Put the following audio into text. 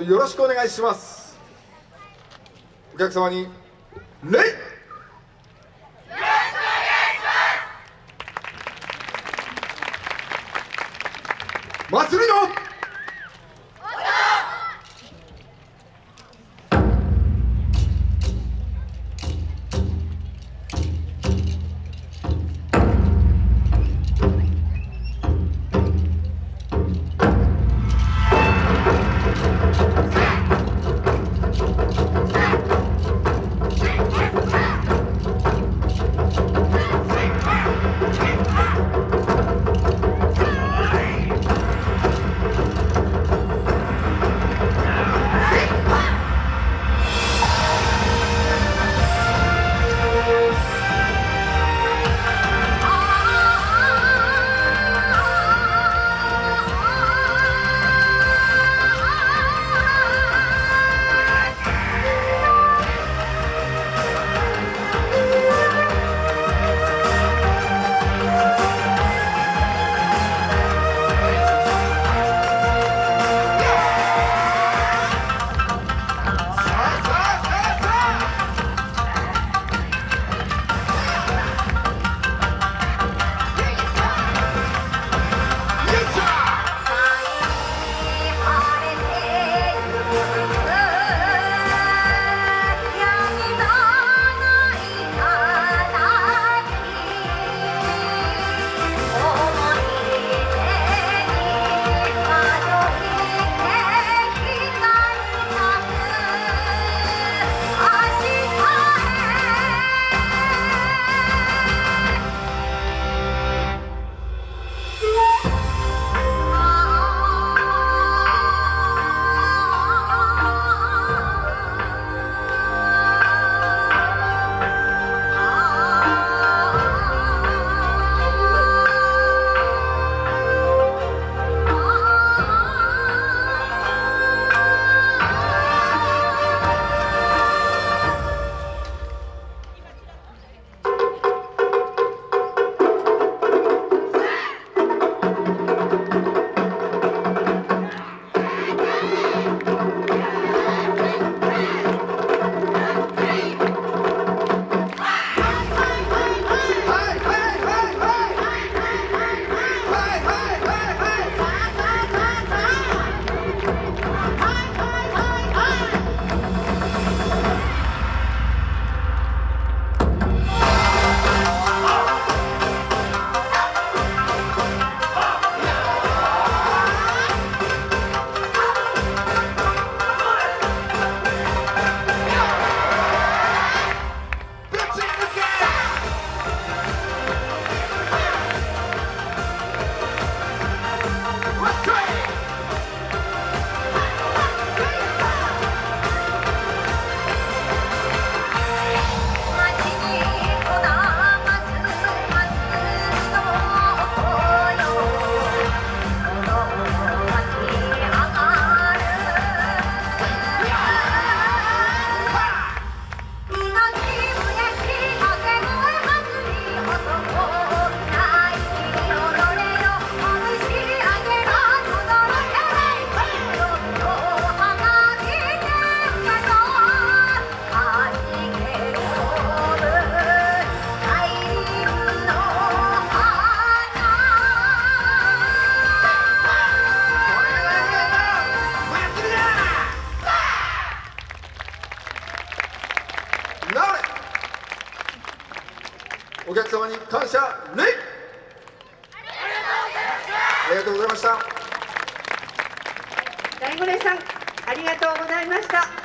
よろしくお願いします。お客様に礼祭りのお客様に感謝礼ありがとうございました。大五郎さんありがとうございました。